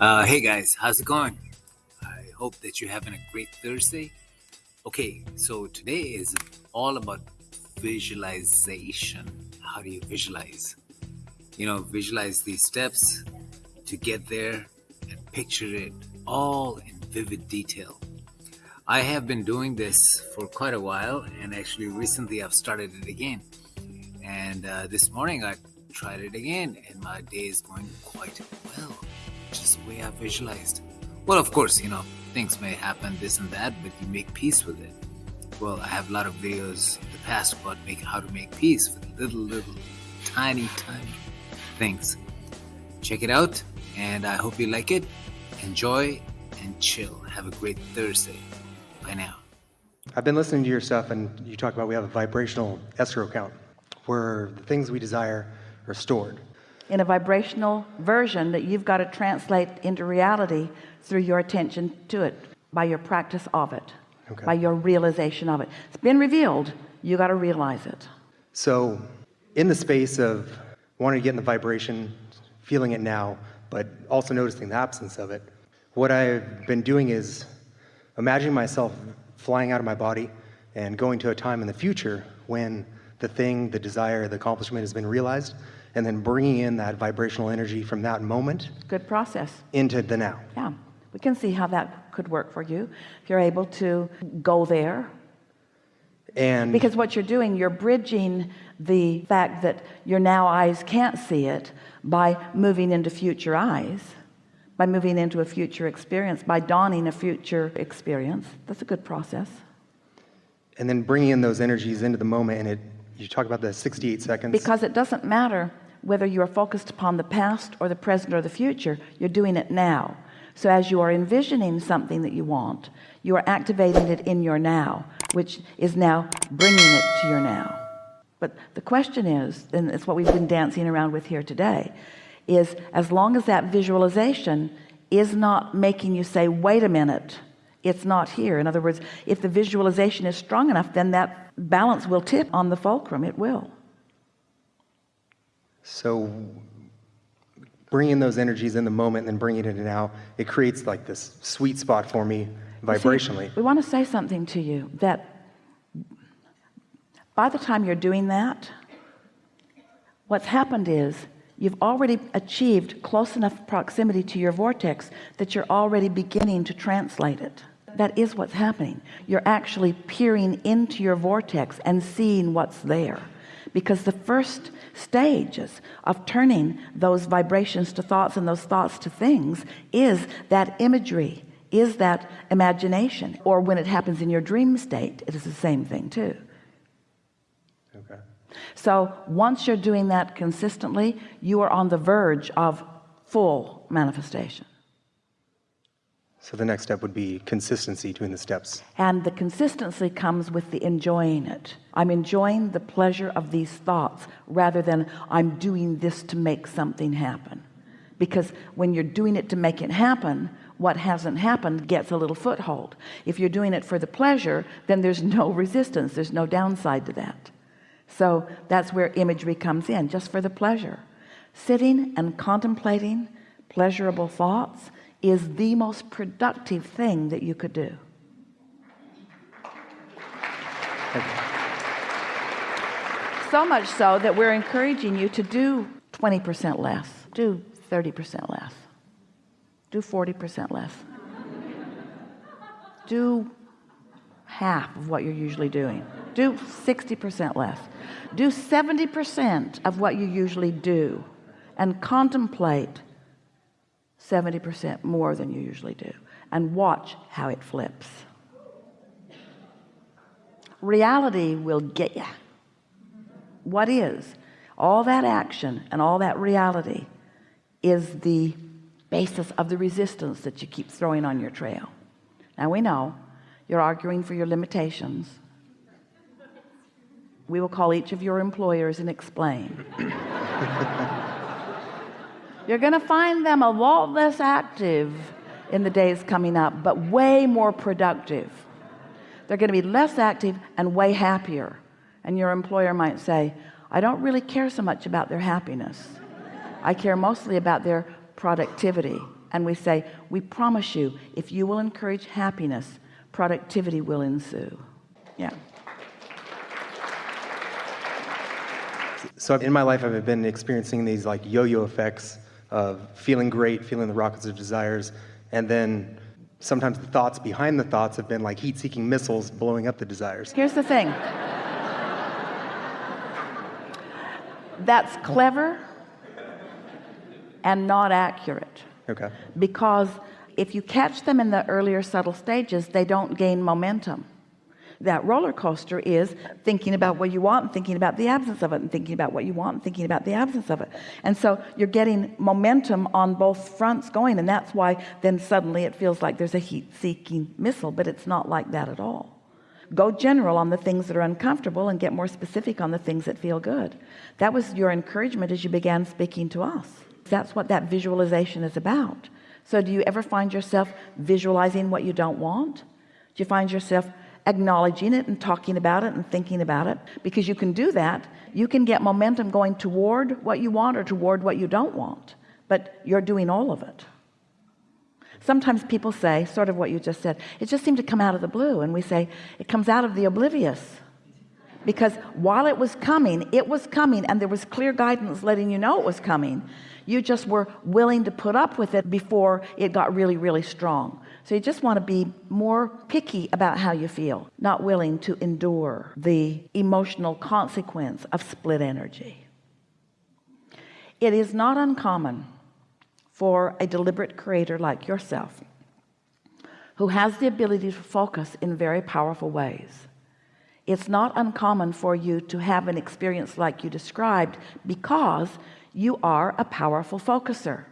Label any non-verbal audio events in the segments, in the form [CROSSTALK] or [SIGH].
Uh, hey guys, how's it going? I hope that you're having a great Thursday. Okay, so today is all about visualization. How do you visualize? You know, visualize these steps to get there and picture it all in vivid detail. I have been doing this for quite a while, and actually, recently I've started it again. And uh, this morning I tried it again, and my day is going quite way I visualized. Well, of course, you know, things may happen, this and that, but you make peace with it. Well, I have a lot of videos in the past about make, how to make peace with little, little, tiny, tiny things. Check it out, and I hope you like it. Enjoy and chill. Have a great Thursday. Bye now. I've been listening to your stuff, and you talk about we have a vibrational escrow account where the things we desire are stored in a vibrational version that you've got to translate into reality through your attention to it by your practice of it okay. by your realization of it. It's been revealed. You got to realize it. So in the space of wanting to get in the vibration feeling it now but also noticing the absence of it what I've been doing is imagining myself flying out of my body and going to a time in the future when the thing the desire the accomplishment has been realized and then bringing in that vibrational energy from that moment good process. into the now. Yeah. We can see how that could work for you. If you're able to go there. And because what you're doing you're bridging the fact that your now eyes can't see it by moving into future eyes by moving into a future experience by dawning a future experience. That's a good process. And then bringing in those energies into the moment and it you talk about the 68 seconds. Because it doesn't matter whether you are focused upon the past or the present or the future you're doing it now. So as you are envisioning something that you want you are activating it in your now which is now bringing it to your now. But the question is and it's what we've been dancing around with here today is as long as that visualization is not making you say wait a minute it's not here. In other words if the visualization is strong enough then that balance will tip on the fulcrum. It will so bringing those energies in the moment and then bringing it in now, it creates like this sweet spot for me vibrationally. See, we want to say something to you that by the time you're doing that, what's happened is you've already achieved close enough proximity to your vortex that you're already beginning to translate it. That is what's happening. You're actually peering into your vortex and seeing what's there because the first stages of turning those vibrations to thoughts and those thoughts to things is that imagery is that imagination. Or when it happens in your dream state it is the same thing too. Okay. So once you're doing that consistently you are on the verge of full manifestation so the next step would be consistency between the steps. And the consistency comes with the enjoying it. I'm enjoying the pleasure of these thoughts rather than I'm doing this to make something happen. Because when you're doing it to make it happen, what hasn't happened gets a little foothold. If you're doing it for the pleasure, then there's no [LAUGHS] resistance. There's no downside to that. So that's where imagery comes in, just for the pleasure. Sitting and contemplating pleasurable thoughts is the most productive thing that you could do. So much so that we're encouraging you to do 20% less. Do 30% less. Do 40% less. Do half of what you're usually doing. Do 60% less. Do 70% of what you usually do and contemplate 70% more than you usually do. And watch how it flips. Reality will get you what is? All that action and all that reality is the basis of the resistance that you keep throwing on your trail. Now we know you're arguing for your limitations. We will call each of your employers and explain [LAUGHS] you're gonna find them a lot less active in the days coming up but way more productive. They're gonna be less active and way happier. And your employer might say I don't really care so much about their happiness. I care mostly about their productivity. And we say we promise you if you will encourage happiness productivity will ensue. Yeah. So in my life, I've been experiencing these like yo-yo effects of feeling great, feeling the rockets of desires, and then sometimes the thoughts behind the thoughts have been like heat-seeking missiles blowing up the desires. here's the thing that's clever and not accurate Okay. because if you catch them in the earlier subtle stages they don't gain momentum that roller coaster is thinking about what you want and thinking about the absence of it and thinking about what you want and thinking about the absence of it. And so you're getting momentum on both fronts going and that's why then suddenly it feels like there's a heat-seeking missile but it's not like that at all. Go general on the things that are uncomfortable and get more specific on the things that feel good. That was your encouragement as you began speaking to us. That's what that visualization is about. So do you ever find yourself visualizing what you don't want? Do you find yourself acknowledging it and talking about it and thinking about it. Because you can do that. You can get momentum going toward what you want or toward what you don't want. But you're doing all of it. Sometimes people say sort of what you just said it just seemed to come out of the blue. And we say it comes out of the oblivious because while it was coming it was coming and there was clear guidance letting you know it was coming. You just were willing to put up with it before it got really really strong. So you just want to be more picky about how you feel not willing to endure the emotional consequence of split energy. It is not uncommon for a deliberate creator like yourself who has the ability to focus in very powerful ways it's not uncommon for you to have an experience like you described because you are a powerful focuser.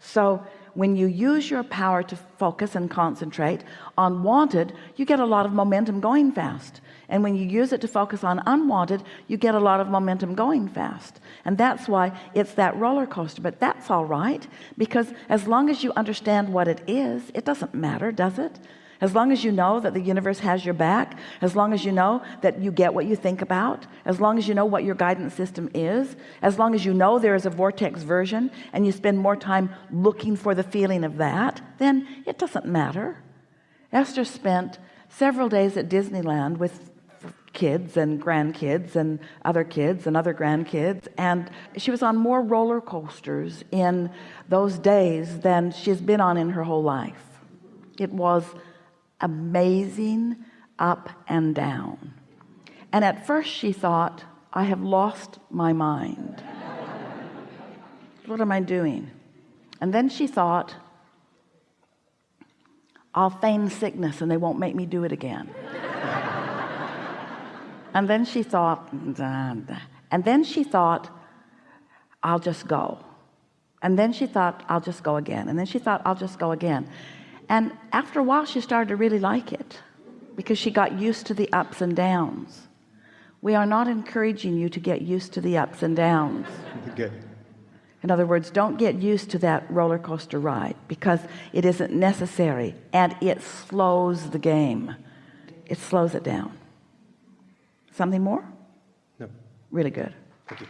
So when you use your power to focus and concentrate on wanted you get a lot of momentum going fast. And when you use it to focus on unwanted you get a lot of momentum going fast. And that's why it's that roller coaster. But that's all right because as long as you understand what it is it doesn't matter does it as long as you know that the universe has your back as long as you know that you get what you think about as long as you know what your guidance system is as long as you know there is a vortex version and you spend more time looking for the feeling of that then it doesn't matter. Esther spent several days at Disneyland with kids and grandkids and other kids and other grandkids and she was on more roller coasters in those days than she's been on in her whole life. It was amazing up and down. And at first she thought I have lost my mind. [LAUGHS] What am I doing? And then she thought I'll feign sickness and they won't make me do it again. [LAUGHS] And then she thought and then she thought I'll just go. And then she thought I'll just go again. And then she thought I'll just go again and after a while she started to really like it because she got used to the ups and downs we are not encouraging you to get used to the ups and downs Good. in other words don't get used to that roller coaster ride because it isn't necessary and it slows the game it slows it down something more No. really good Thank you.